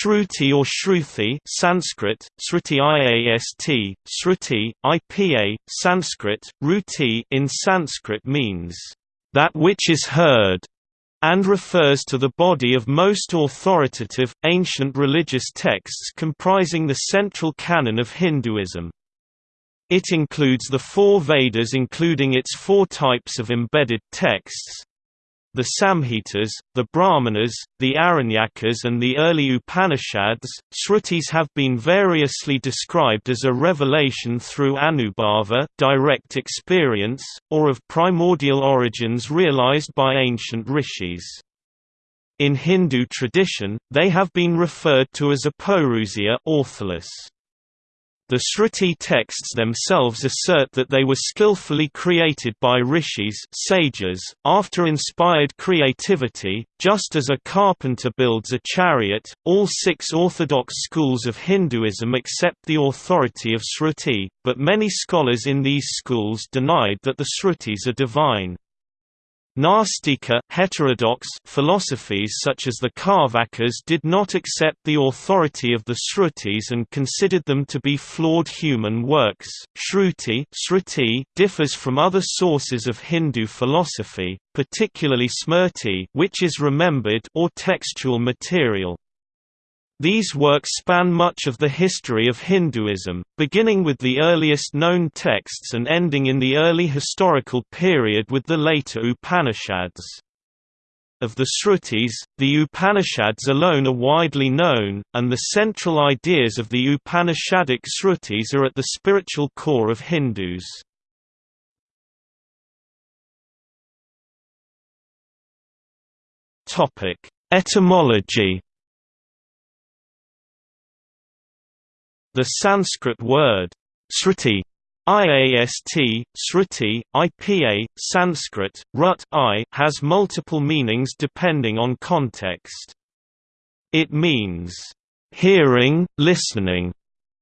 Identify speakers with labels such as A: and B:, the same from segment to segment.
A: Shruti or Shruti Sanskrit, Sruti Iast, Sruti, IPA, Sanskrit, Ruti in Sanskrit means, "...that which is heard", and refers to the body of most authoritative, ancient religious texts comprising the central canon of Hinduism. It includes the four Vedas including its four types of embedded texts, the Samhitas, the Brahmanas, the Aranyakas and the early Upanishads, Shrutis have been variously described as a revelation through anubhava direct experience, or of primordial origins realized by ancient rishis. In Hindu tradition, they have been referred to as apauruseya ortholos. The Shruti texts themselves assert that they were skillfully created by rishis sages, after inspired creativity, just as a carpenter builds a chariot. All six orthodox schools of Hinduism accept the authority of Shruti, but many scholars in these schools denied that the Shrutis are divine. Nastika heterodox philosophies such as the Carvakas did not accept the authority of the Shrutis and considered them to be flawed human works. Shruti Shruti differs from other sources of Hindu philosophy, particularly Smrti which is remembered or textual material. These works span much of the history of Hinduism, beginning with the earliest known texts and ending in the early historical period with the later Upanishads. Of the Shrutis, the Upanishads alone are widely known, and the central ideas of the Upanishadic Shrutis are at the spiritual core of Hindus. Etymology The Sanskrit word sruti IAST, Sruti, IPA, Sanskrit, Rut I has multiple meanings depending on context. It means, hearing, listening,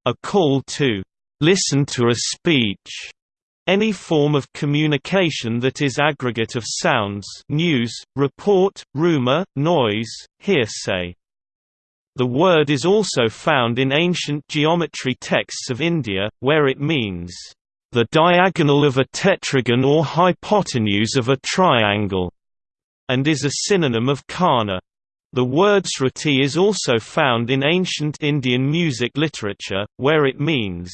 A: a call to listen to a speech, any form of communication that is aggregate of sounds news, report, rumor, noise, hearsay. The word is also found in ancient geometry texts of India, where it means, "...the diagonal of a tetragon or hypotenuse of a triangle", and is a synonym of kana. The word sruti is also found in ancient Indian music literature, where it means,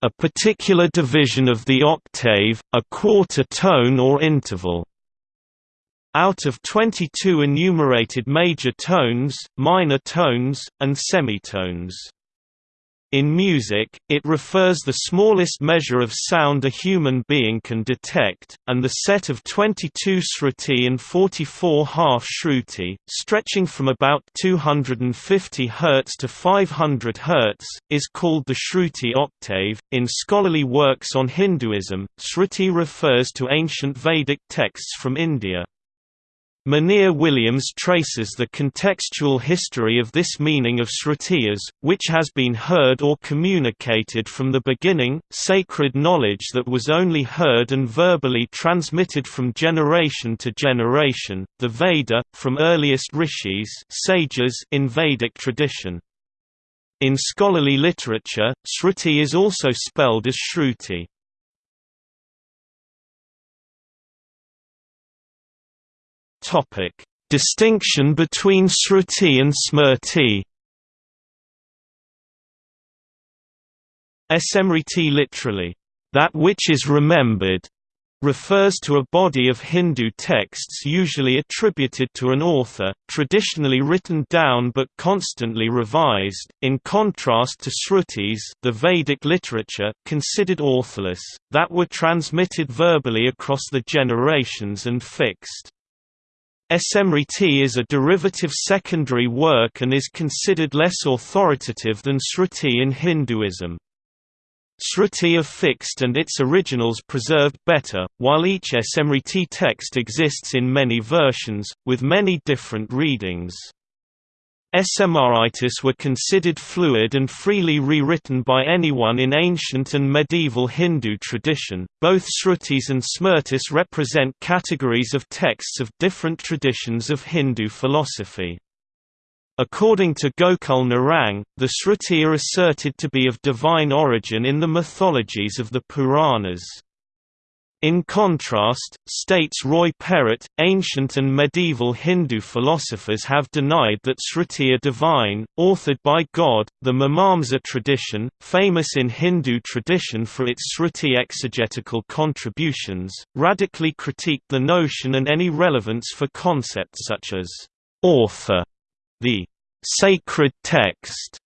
A: "...a particular division of the octave, a quarter tone or interval." Out of 22 enumerated major tones, minor tones, and semitones. In music, it refers the smallest measure of sound a human being can detect, and the set of 22 shruti and 44 half shruti, stretching from about 250 Hz to 500 Hz, is called the shruti octave. In scholarly works on Hinduism, shruti refers to ancient Vedic texts from India. Monier Williams traces the contextual history of this meaning of Srutiyas, which has been heard or communicated from the beginning, sacred knowledge that was only heard and verbally transmitted from generation to generation, the Veda, from earliest rishis sages in Vedic tradition. In scholarly literature, Shruti is also spelled as Shruti. Topic: Distinction between Sruti and Smrti. Smriti literally, that which is remembered, refers to a body of Hindu texts usually attributed to an author, traditionally written down but constantly revised, in contrast to srutis the Vedic literature considered authorless, that were transmitted verbally across the generations and fixed. Smriti is a derivative secondary work and is considered less authoritative than Sruti in Hinduism. Sruti are fixed and its originals preserved better, while each Smriti text exists in many versions, with many different readings. Smritis were considered fluid and freely rewritten by anyone in ancient and medieval Hindu tradition. Both Shrutis and Smritis represent categories of texts of different traditions of Hindu philosophy. According to Gokul Narang, the Sruti are asserted to be of divine origin in the mythologies of the Puranas. In contrast, states Roy Perrett, ancient and medieval Hindu philosophers have denied that Sruti are divine, authored by God. The Mimamsa tradition, famous in Hindu tradition for its Sruti exegetical contributions, radically critiqued the notion and any relevance for concepts such as author, the sacred text,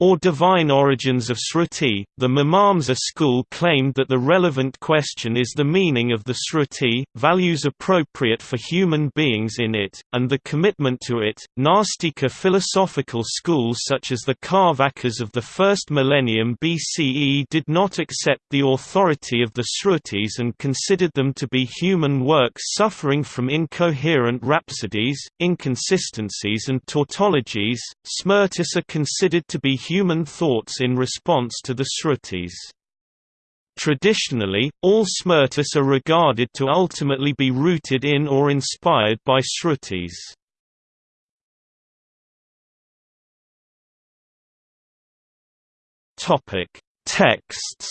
A: or divine origins of Sruti, the Mimamsa school claimed that the relevant question is the meaning of the Sruti, values appropriate for human beings in it, and the commitment to it. Nastika philosophical schools such as the Carvakas of the first millennium BCE did not accept the authority of the Srutis and considered them to be human works suffering from incoherent rhapsodies, inconsistencies, and tautologies. Smrtis are considered to be human thoughts in response to the Srutis. Traditionally, all Smrtis are regarded to ultimately be rooted in or inspired by Srutis. Topic: Texts.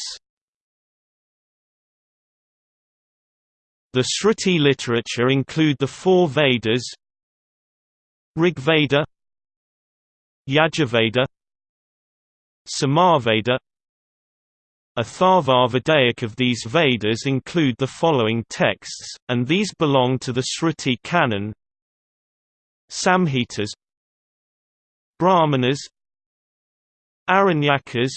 A: The Shruti literature include the four Vedas: Rigveda, Yajurveda, Samaveda Atharva of these Vedas include the following texts, and these belong to the Shruti canon. Samhitas. Brahmanas. Aranyakas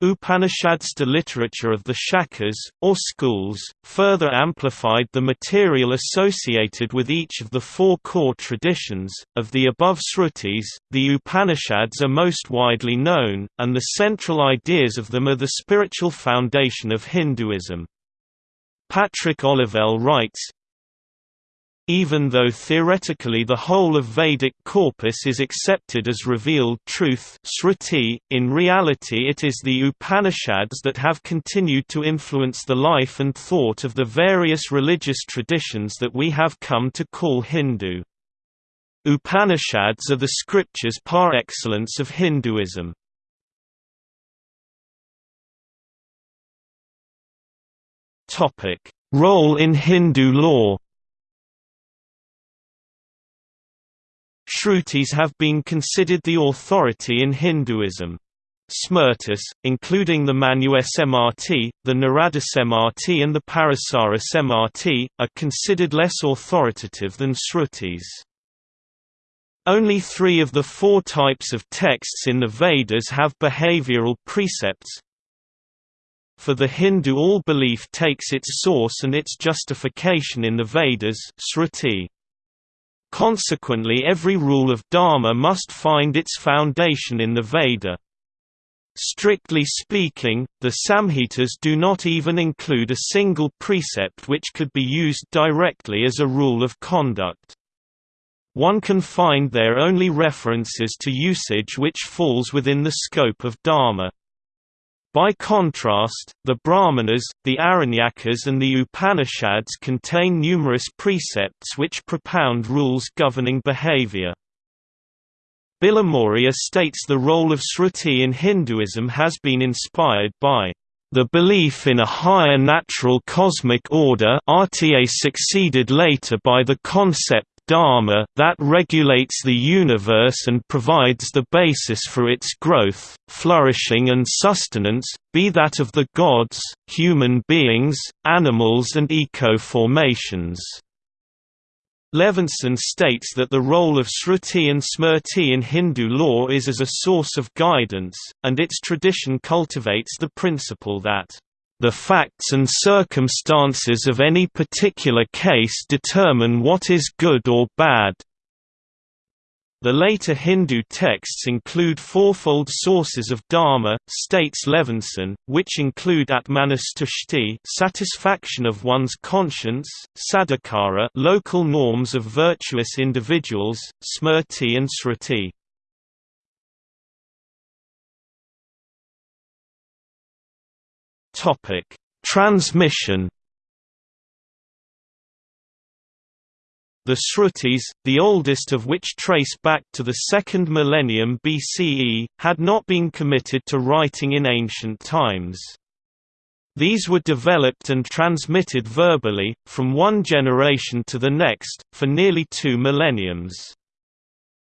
A: Upanishads the literature of the Shakas, or schools, further amplified the material associated with each of the four core traditions. Of the above Srutis, the Upanishads are most widely known, and the central ideas of them are the spiritual foundation of Hinduism. Patrick Olivelle writes, even though theoretically the whole of Vedic corpus is accepted as revealed truth Sruti, in reality it is the Upanishads that have continued to influence the life and thought of the various religious traditions that we have come to call Hindu. Upanishads are the scriptures par excellence of Hinduism. Role in Hindu law Shrutis have been considered the authority in Hinduism. Smrtis, including the Manu Smrt, the Narada Smrt and the Parasara Smrt, are considered less authoritative than Srutis. Only three of the four types of texts in the Vedas have behavioral precepts. For the Hindu all belief takes its source and its justification in the Vedas Sruti. Consequently every rule of Dharma must find its foundation in the Veda. Strictly speaking, the Samhitas do not even include a single precept which could be used directly as a rule of conduct. One can find there only references to usage which falls within the scope of Dharma. By contrast, the Brahmanas, the Aranyakas and the Upanishads contain numerous precepts which propound rules governing behavior. Bilimoria states the role of Sruti in Hinduism has been inspired by the belief in a higher natural cosmic order RTA succeeded later by the concept dharma that regulates the universe and provides the basis for its growth, flourishing and sustenance, be that of the gods, human beings, animals and eco-formations. Levinson states that the role of Sruti and Smrti in Hindu law is as a source of guidance, and its tradition cultivates the principle that the facts and circumstances of any particular case determine what is good or bad. The later Hindu texts include fourfold sources of dharma, states Levinson, which include atmanustushti satisfaction of one's conscience, sadachara local norms of virtuous individuals, smrti and sruti. Topic: Transmission. The Srutis, the oldest of which trace back to the second millennium BCE, had not been committed to writing in ancient times. These were developed and transmitted verbally, from one generation to the next, for nearly two millenniums.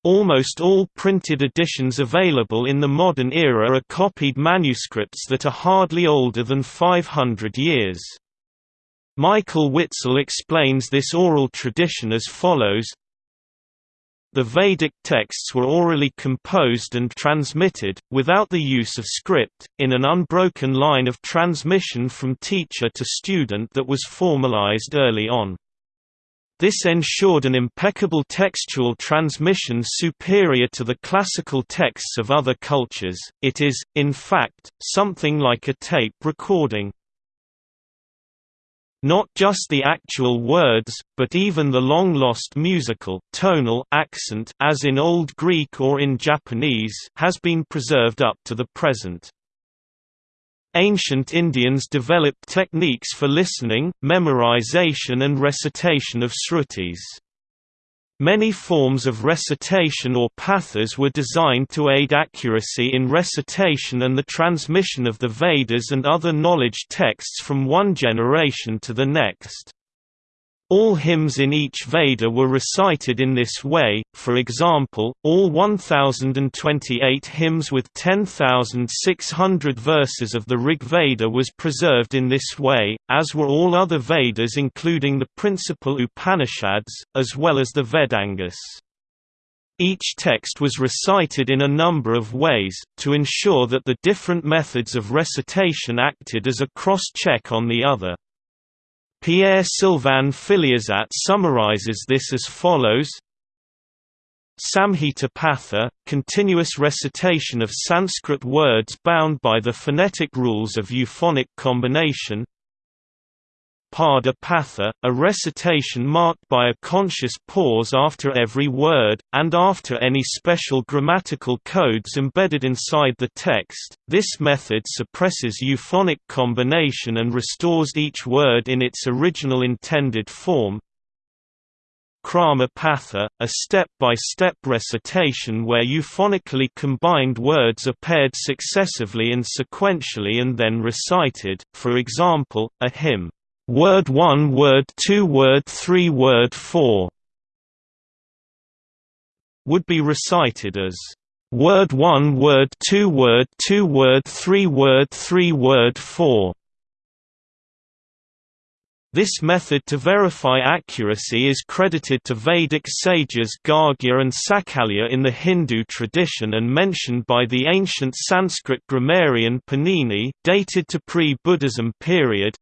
A: Almost all printed editions available in the modern era are copied manuscripts that are hardly older than 500 years. Michael Witzel explains this oral tradition as follows the Vedic texts were orally composed and transmitted, without the use of script, in an unbroken line of transmission from teacher to student that was formalized early on. This ensured an impeccable textual transmission superior to the classical texts of other cultures, it is, in fact, something like a tape recording. Not just the actual words, but even the long-lost musical tonal accent as in Old Greek or in Japanese has been preserved up to the present. Ancient Indians developed techniques for listening, memorization and recitation of srutis. Many forms of recitation or pathas were designed to aid accuracy in recitation and the transmission of the Vedas and other knowledge texts from one generation to the next. All hymns in each Veda were recited in this way, for example, all 1028 hymns with 10,600 verses of the Rig Veda was preserved in this way, as were all other Vedas including the principal Upanishads, as well as the Vedangas. Each text was recited in a number of ways, to ensure that the different methods of recitation acted as a cross-check on the other. Pierre-Sylvain Filliozat summarizes this as follows. Samhita Patha, continuous recitation of Sanskrit words bound by the phonetic rules of euphonic combination Pada Patha, a recitation marked by a conscious pause after every word, and after any special grammatical codes embedded inside the text. This method suppresses euphonic combination and restores each word in its original intended form. Krama Patha, a step-by-step -step recitation where euphonically combined words are paired successively and sequentially and then recited, for example, a hymn word 1 word 2 word 3 word 4 would be recited as word 1 word 2 word 2 word 3 word 3 word 4 this method to verify accuracy is credited to Vedic sages Gargya and Sakalya in the Hindu tradition and mentioned by the ancient Sanskrit grammarian Panini dated to pre-Buddhism period,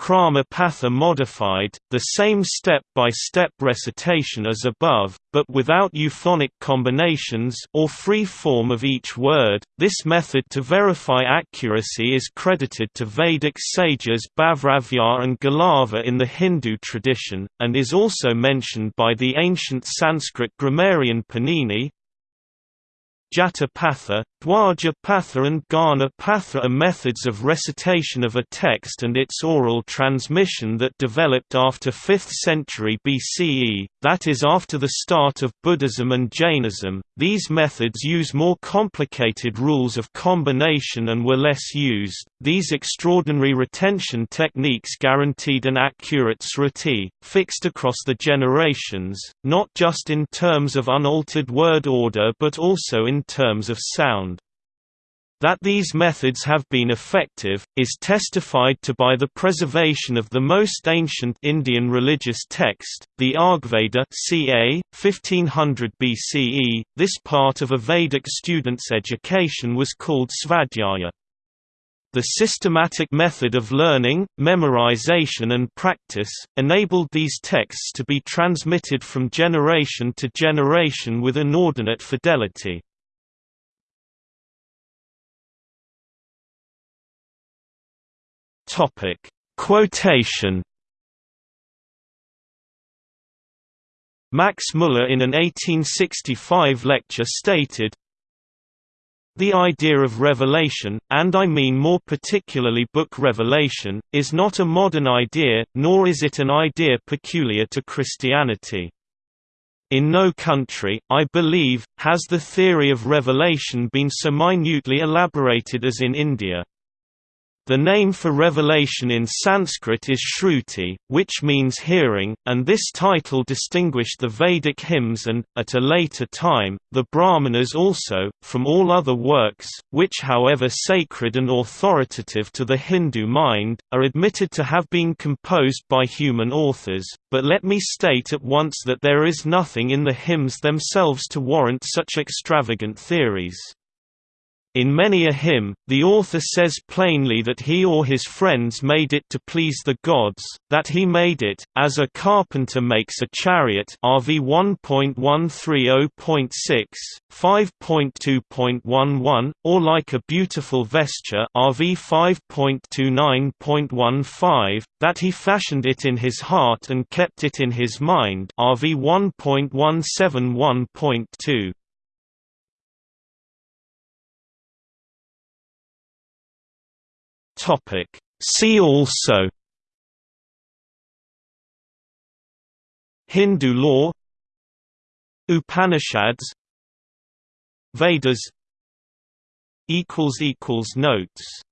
A: Krama Patha modified, the same step-by-step -step recitation as above, but without euphonic combinations or free form of each word. This method to verify accuracy is credited to Vedic sages Babhravya and Galava in the Hindu tradition, and is also mentioned by the ancient Sanskrit grammarian Panini, Jata Patha, Dwaja Patha and Ghana Patha are methods of recitation of a text and its oral transmission that developed after 5th century BCE, that is after the start of Buddhism and Jainism. These methods use more complicated rules of combination and were less used. These extraordinary retention techniques guaranteed an accurate sruti, fixed across the generations, not just in terms of unaltered word order but also in terms of sound. That these methods have been effective, is testified to by the preservation of the most ancient Indian religious text, the Rigveda ca. 1500 BCE. This part of a Vedic student's education was called Svadhyaya. The systematic method of learning, memorization and practice, enabled these texts to be transmitted from generation to generation with inordinate fidelity. Topic: Quotation. Max Muller in an 1865 lecture stated, The idea of revelation, and I mean more particularly book revelation, is not a modern idea, nor is it an idea peculiar to Christianity. In no country, I believe, has the theory of revelation been so minutely elaborated as in India. The name for revelation in Sanskrit is Shruti, which means hearing, and this title distinguished the Vedic hymns and, at a later time, the Brahmanas also, from all other works, which however sacred and authoritative to the Hindu mind, are admitted to have been composed by human authors, but let me state at once that there is nothing in the hymns themselves to warrant such extravagant theories. In many a hymn, the author says plainly that he or his friends made it to please the gods, that he made it, as a carpenter makes a chariot RV 1.130.6, 5.2.11, or like a beautiful vesture RV 5.29.15, that he fashioned it in his heart and kept it in his mind RV 1.171.2. Topic. See also Hindu law Upanishads Vedas Notes